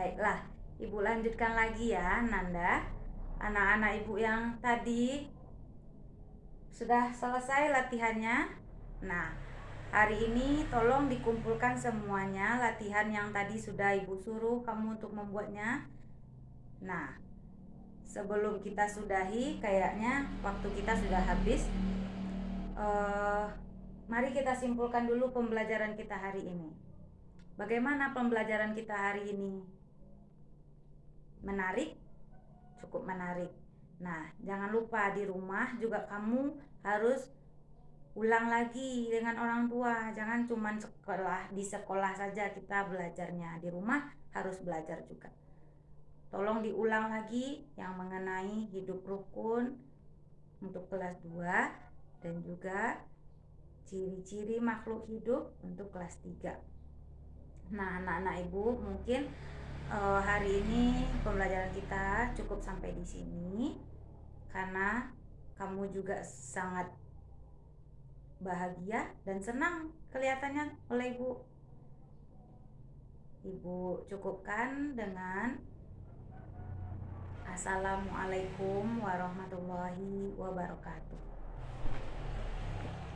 Baiklah, Ibu lanjutkan lagi ya, Nanda. Anak-anak Ibu yang tadi sudah selesai latihannya. Nah, hari ini tolong dikumpulkan semuanya latihan yang tadi sudah Ibu suruh kamu untuk membuatnya. Nah, sebelum kita sudahi, kayaknya waktu kita sudah habis. Uh, mari kita simpulkan dulu pembelajaran kita hari ini. Bagaimana pembelajaran kita hari ini? Menarik cukup menarik. Nah jangan lupa di rumah juga kamu harus ulang lagi dengan orang tua. Jangan cuma sekolah di sekolah saja kita belajarnya. Di rumah harus belajar juga. Tolong diulang lagi yang mengenai hidup rukun untuk kelas 2 dan juga ciri-ciri makhluk hidup untuk kelas 3 nah anak-anak ibu mungkin uh, hari ini pembelajaran kita cukup sampai di sini karena kamu juga sangat bahagia dan senang kelihatannya oleh ibu. Ibu cukupkan dengan Assalamualaikum warahmatullahi wabarakatuh.